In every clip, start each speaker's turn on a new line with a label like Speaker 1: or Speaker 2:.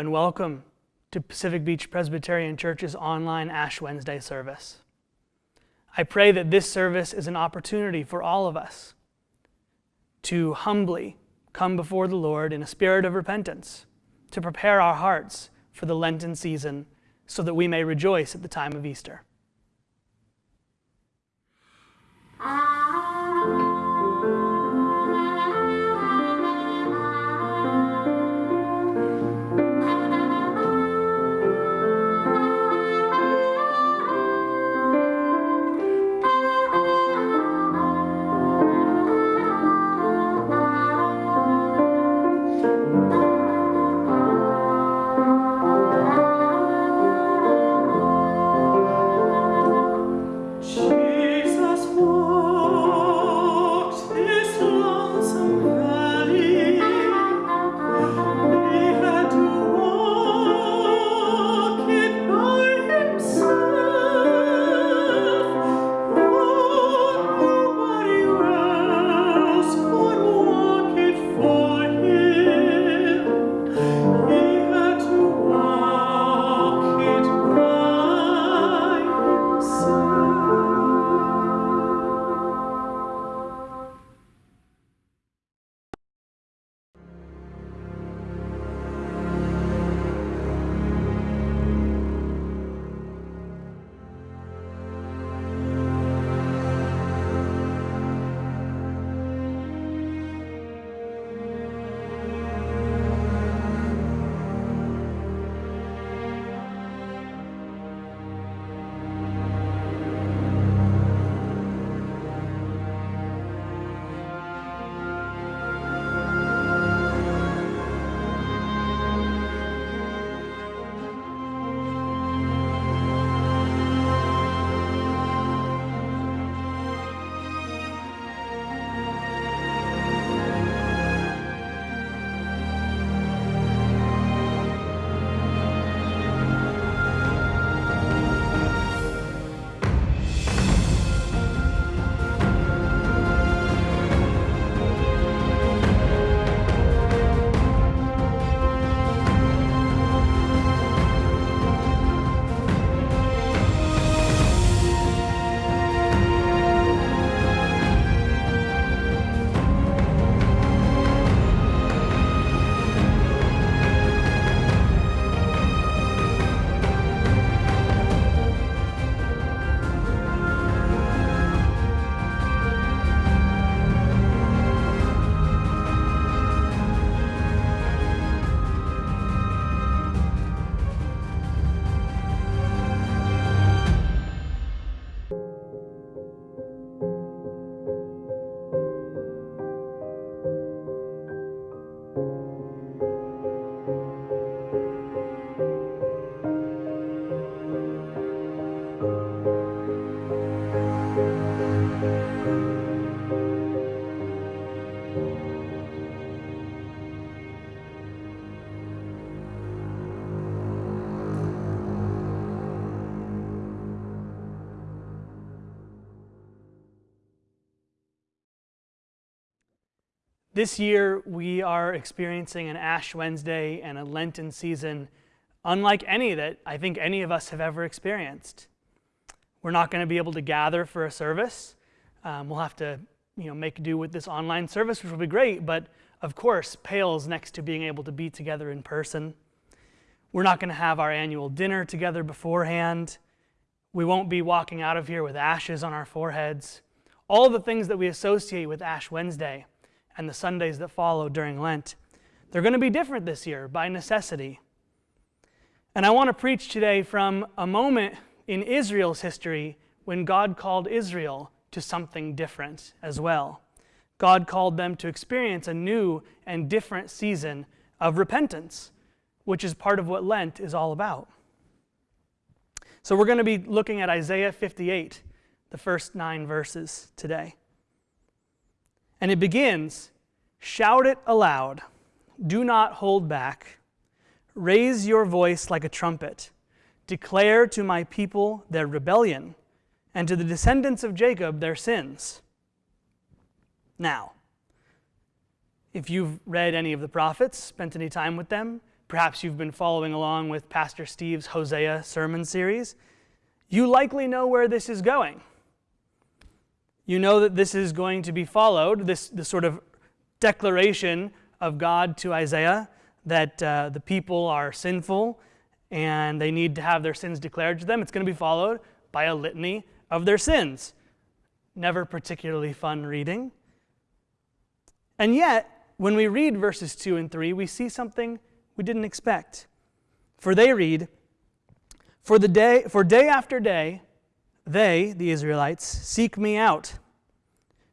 Speaker 1: And welcome to Pacific Beach Presbyterian Church's online Ash Wednesday service. I pray that this service is an opportunity for all of us to humbly come before the Lord in a spirit of repentance, to prepare our hearts for the Lenten season so that we may rejoice at the time of Easter. This year, we are experiencing an Ash Wednesday and a Lenten season unlike any that I think any of us have ever experienced. We're not going to be able to gather for a service. Um, we'll have to you know, make do with this online service, which will be great, but of course, pales next to being able to be together in person. We're not going to have our annual dinner together beforehand. We won't be walking out of here with ashes on our foreheads. All the things that we associate with Ash Wednesday and the Sundays that follow during Lent. They're going to be different this year by necessity. And I want to preach today from a moment in Israel's history when God called Israel to something different as well. God called them to experience a new and different season of repentance, which is part of what Lent is all about. So we're going to be looking at Isaiah 58, the first nine verses today. And it begins Shout it aloud, do not hold back. Raise your voice like a trumpet. Declare to my people their rebellion, and to the descendants of Jacob their sins. Now, if you've read any of the prophets, spent any time with them, perhaps you've been following along with Pastor Steve's Hosea sermon series, you likely know where this is going. You know that this is going to be followed, this, this sort of declaration of God to Isaiah that uh, the people are sinful and they need to have their sins declared to them. It's going to be followed by a litany of their sins. Never particularly fun reading. And yet, when we read verses 2 and 3, we see something we didn't expect. For they read, For the day for day after day, they, the Israelites, seek me out.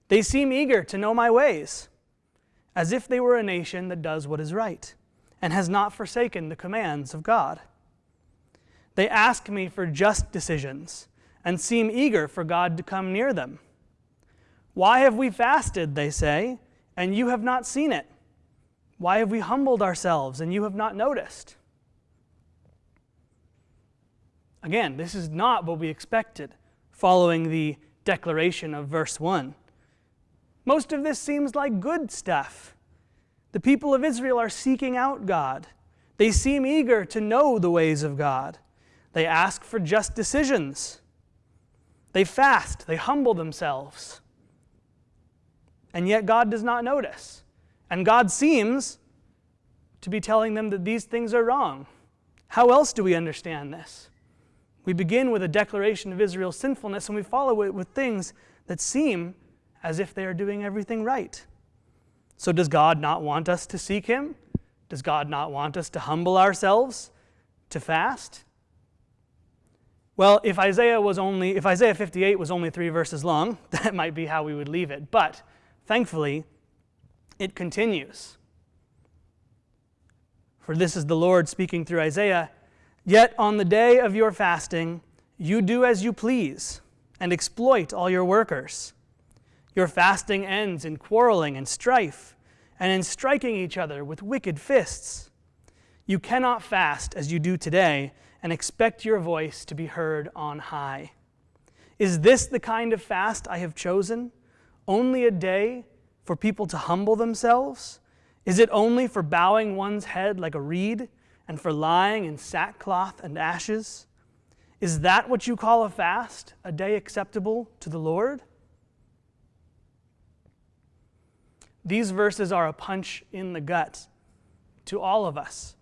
Speaker 1: They seem eager to know my ways, as if they were a nation that does what is right and has not forsaken the commands of God. They ask me for just decisions and seem eager for God to come near them. Why have we fasted, they say, and you have not seen it? Why have we humbled ourselves and you have not noticed? Again, this is not what we expected following the declaration of verse 1. Most of this seems like good stuff. The people of Israel are seeking out God. They seem eager to know the ways of God. They ask for just decisions. They fast, they humble themselves. And yet God does not notice. And God seems to be telling them that these things are wrong. How else do we understand this? We begin with a declaration of Israel's sinfulness and we follow it with things that seem as if they are doing everything right. So, does God not want us to seek Him? Does God not want us to humble ourselves, to fast? Well, if Isaiah was only if Isaiah 58 was only 3 verses long, that might be how we would leave it. But thankfully, it continues. For this is the Lord speaking through Isaiah Yet on the day of your fasting, you do as you please and exploit all your workers. Your fasting ends in quarreling and strife and in striking each other with wicked fists. You cannot fast as you do today and expect your voice to be heard on high. Is this the kind of fast I have chosen? Only a day for people to humble themselves? Is it only for bowing one's head like a reed and for lying in sackcloth and ashes? Is that what you call a fast, a day acceptable to the Lord? These verses are a punch in the gut to all of us,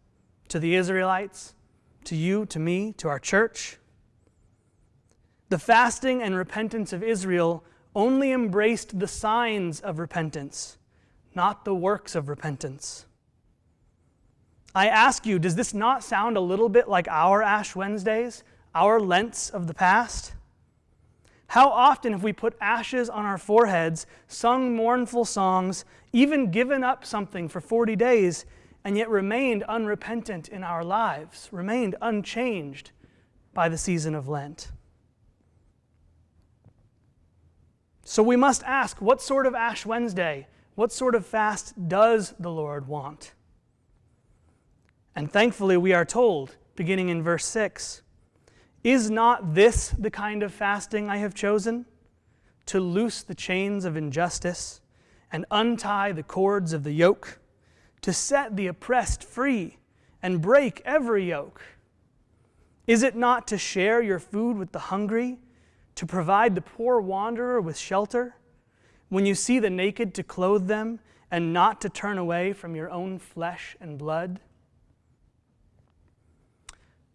Speaker 1: to the Israelites, to you, to me, to our church. The fasting and repentance of Israel only embraced the signs of repentance, not the works of repentance. I ask you, does this not sound a little bit like our Ash Wednesdays, our Lents of the past? How often have we put ashes on our foreheads, sung mournful songs, even given up something for 40 days, and yet remained unrepentant in our lives, remained unchanged by the season of Lent? So we must ask what sort of Ash Wednesday, what sort of fast does the Lord want? And thankfully, we are told, beginning in verse 6, Is not this the kind of fasting I have chosen? To loose the chains of injustice and untie the cords of the yoke, to set the oppressed free and break every yoke? Is it not to share your food with the hungry to provide the poor wanderer with shelter, when you see the naked to clothe them, and not to turn away from your own flesh and blood?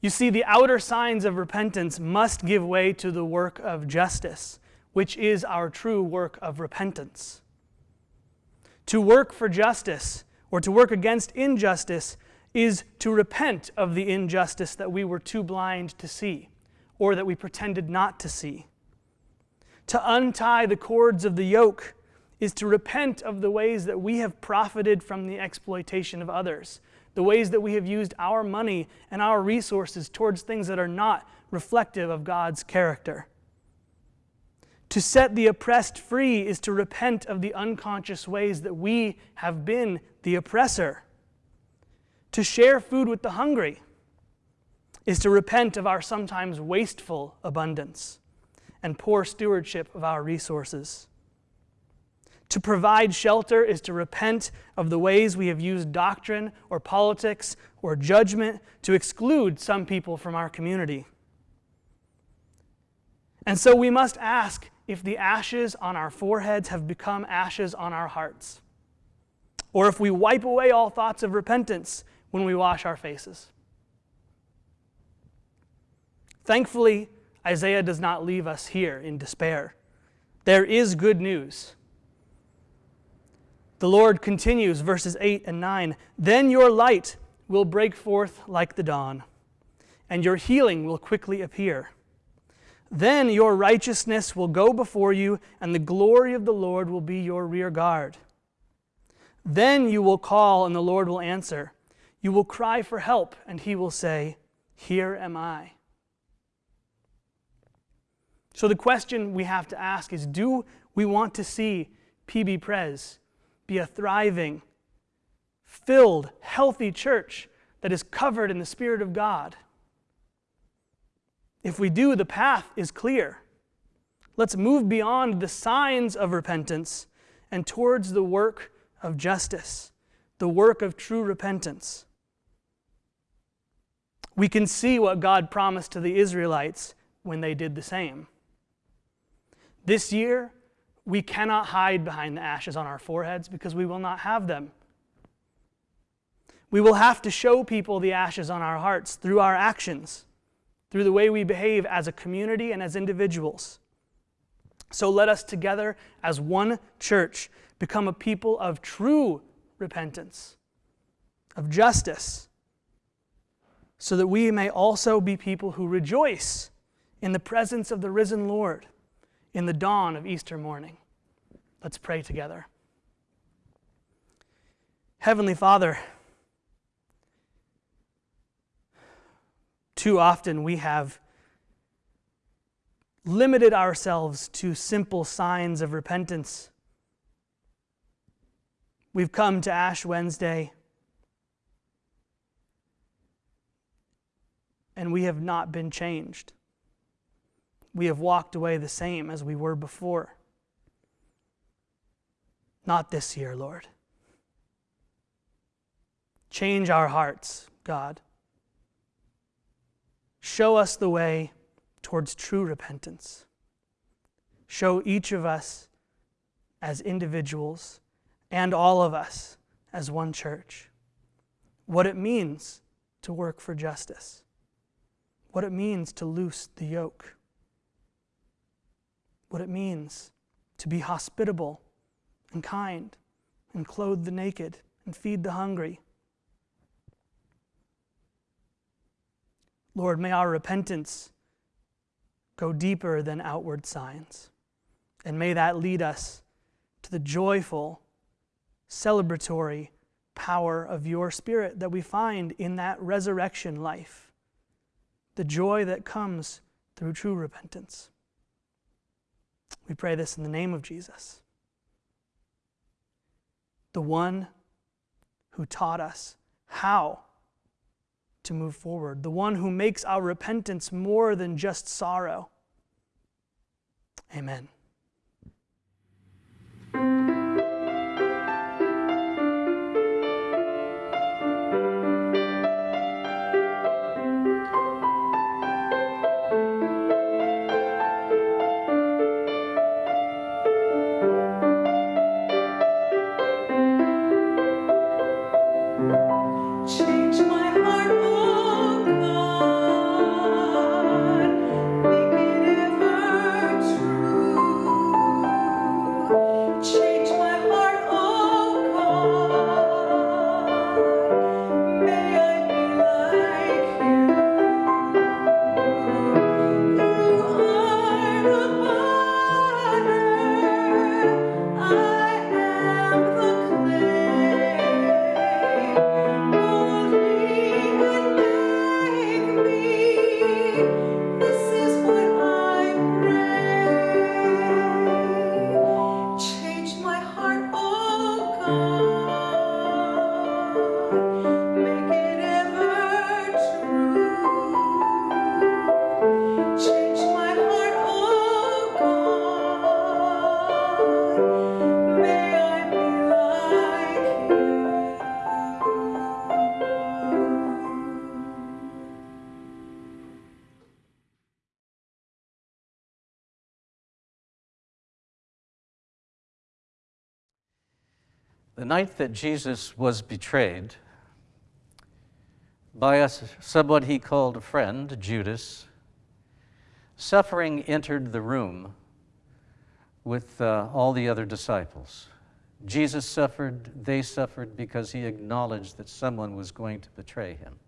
Speaker 1: You see, the outer signs of repentance must give way to the work of justice, which is our true work of repentance. To work for justice or to work against injustice is to repent of the injustice that we were too blind to see or that we pretended not to see. To untie the cords of the yoke is to repent of the ways that we have profited from the exploitation of others, the ways that we have used our money and our resources towards things that are not reflective of God's character. To set the oppressed free is to repent of the unconscious ways that we have been the oppressor. To share food with the hungry is to repent of our sometimes wasteful abundance and poor stewardship of our resources. To provide shelter is to repent of the ways we have used doctrine or politics or judgment to exclude some people from our community. And so we must ask if the ashes on our foreheads have become ashes on our hearts, or if we wipe away all thoughts of repentance when we wash our faces. Thankfully, Isaiah does not leave us here in despair. There is good news. The Lord continues, verses 8 and 9 Then your light will break forth like the dawn, and your healing will quickly appear. Then your righteousness will go before you, and the glory of the Lord will be your rear guard. Then you will call, and the Lord will answer. You will cry for help, and he will say, Here am I. So the question we have to ask is do we want to see PB Pres be a thriving, filled, healthy church that is covered in the Spirit of God? If we do, the path is clear. Let's move beyond the signs of repentance and towards the work of justice, the work of true repentance. We can see what God promised to the Israelites when they did the same. This year, we cannot hide behind the ashes on our foreheads because we will not have them. We will have to show people the ashes on our hearts through our actions, through the way we behave as a community and as individuals. So let us together, as one church, become a people of true repentance, of justice, so that we may also be people who rejoice in the presence of the risen Lord in the dawn of Easter morning. Let's pray together. Heavenly Father, too often we have limited ourselves to simple signs of repentance. We've come to Ash Wednesday and we have not been changed we have walked away the same as we were before. Not this year, Lord. Change our hearts, God. Show us the way towards true repentance. Show each of us as individuals and all of us as one church what it means to work for justice, what it means to loose the yoke what it means to be hospitable and kind and clothe the naked and feed the hungry. Lord, may our repentance go deeper than outward signs. And may that lead us to the joyful, celebratory power of your Spirit that we find in that resurrection life, the joy that comes through true repentance. We pray this in the name of Jesus, the one who taught us how to move forward, the one who makes our repentance more than just sorrow. Amen.
Speaker 2: Night that Jesus was betrayed by a, someone he called a friend, Judas, suffering entered the room with uh, all the other disciples. Jesus suffered, they suffered because he acknowledged that someone was going to betray him.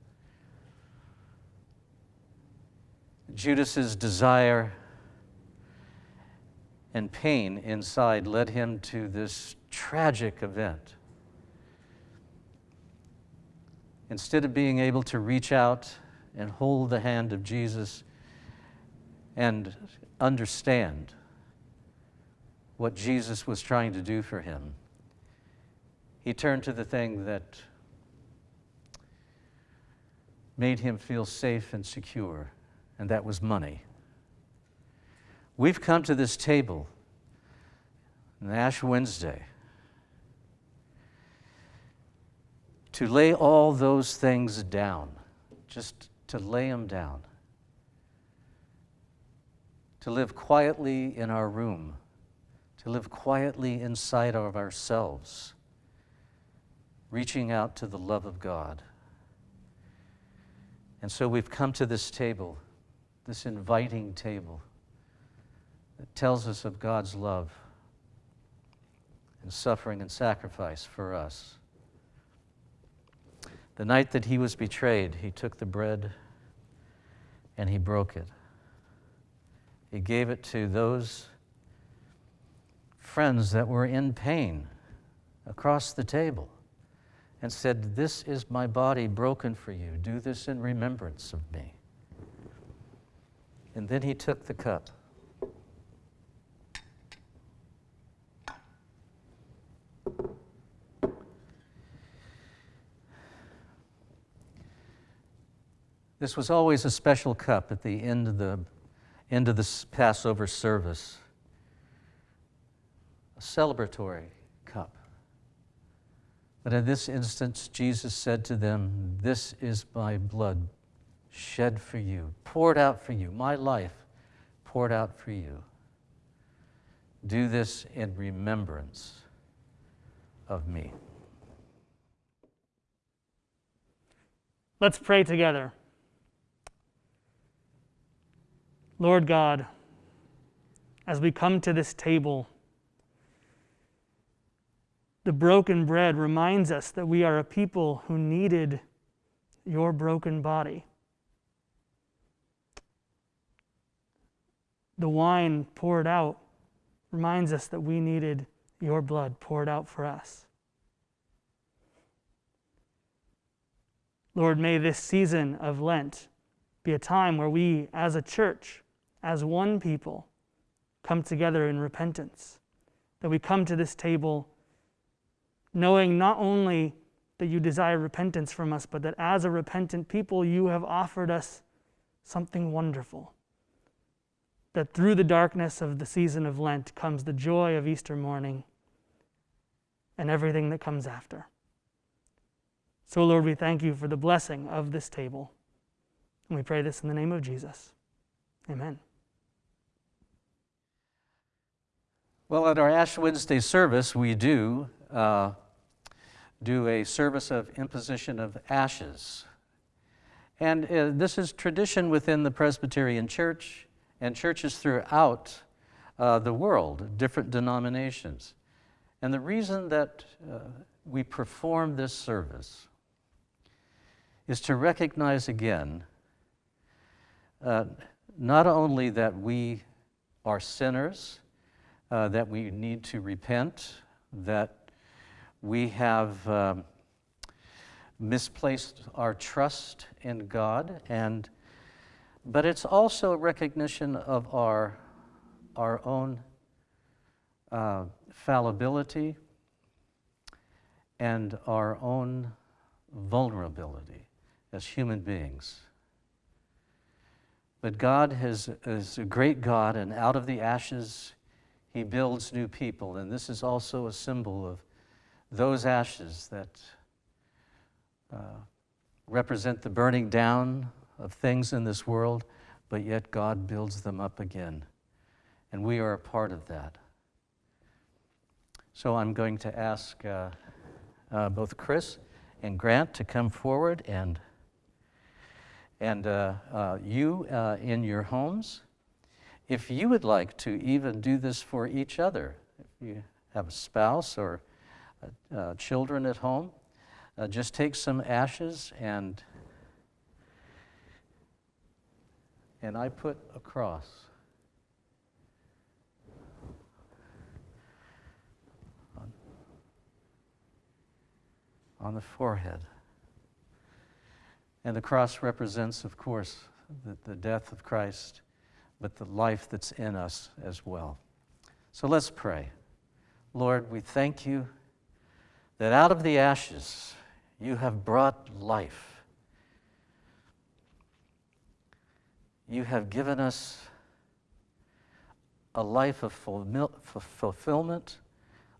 Speaker 2: Judas's desire and pain inside led him to this tragic event. Instead of being able to reach out and hold the hand of Jesus and understand what Jesus was trying to do for him, he turned to the thing that made him feel safe and secure, and that was money. We've come to this table on Ash Wednesday to lay all those things down, just to lay them down, to live quietly in our room, to live quietly inside of ourselves, reaching out to the love of God. And so we've come to this table, this inviting table tells us of God's love and suffering and sacrifice for us. The night that he was betrayed, he took the bread and he broke it. He gave it to those friends that were in pain across the table and said, This is my body broken for you. Do this in remembrance of me. And then he took the cup. This was always a special cup at the end of the end of the Passover service. A celebratory cup. But in this instance, Jesus said to them, This is my blood shed for you, poured out for you, my life poured out for you. Do this in remembrance of me.
Speaker 1: Let's pray together. Lord God, as we come to this table, the broken bread reminds us that we are a people who needed your broken body. The wine poured out reminds us that we needed your blood poured out for us. Lord, may this season of Lent be a time where we, as a church, as one people, come together in repentance. That we come to this table knowing not only that you desire repentance from us, but that as a repentant people, you have offered us something wonderful. That through the darkness of the season of Lent comes the joy of Easter morning and everything that comes after. So, Lord, we thank you for the blessing of this table. And we pray this in the name of Jesus. Amen.
Speaker 2: Well, at our Ash Wednesday service, we do uh, do a service of imposition of ashes. And uh, this is tradition within the Presbyterian Church and churches throughout uh, the world, different denominations. And the reason that uh, we perform this service is to recognize again uh, not only that we are sinners uh, that we need to repent, that we have um, misplaced our trust in God, and but it's also a recognition of our our own uh, fallibility and our own vulnerability as human beings. But God has, is a great God, and out of the ashes, he builds new people. And this is also a symbol of those ashes that uh, represent the burning down of things in this world, but yet God builds them up again. And we are a part of that. So I'm going to ask uh,
Speaker 1: uh, both Chris and Grant to come forward and, and uh, uh, you uh, in your homes. If you would like to even do this for each other, if you have a spouse or uh, uh, children at home, just take some ashes and and I put a cross. On, on the forehead. And the cross represents, of course, the, the death of Christ, but the life that's in us as well. So let's pray. Lord, we thank you that out of the ashes you have brought life. you have given us a life of fulfillment,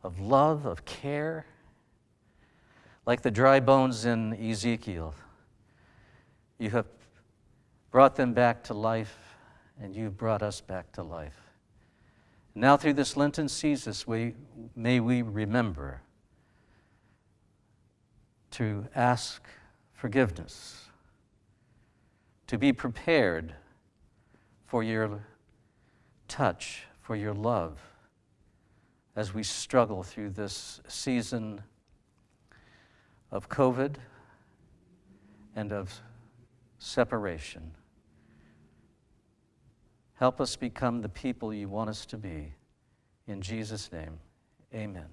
Speaker 1: of love, of care, like the dry bones in Ezekiel. You have brought them back to life, and you've brought us back to life. Now, through this Lenten season, we, may we remember to ask forgiveness, to be prepared for your touch, for your love as we struggle through this season of COVID and of separation. Help us become the people you want us to be. In Jesus' name, amen.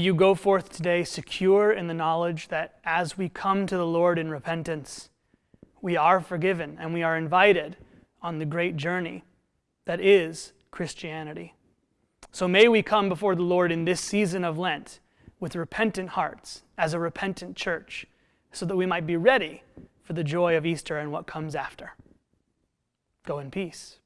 Speaker 3: You go forth today secure in the knowledge that as we come to the Lord in repentance, we are forgiven and we are invited on the great journey that is Christianity. So may we come before the Lord in this season of Lent with repentant hearts as a repentant church so that we might be ready for the joy of Easter and what comes after. Go in peace.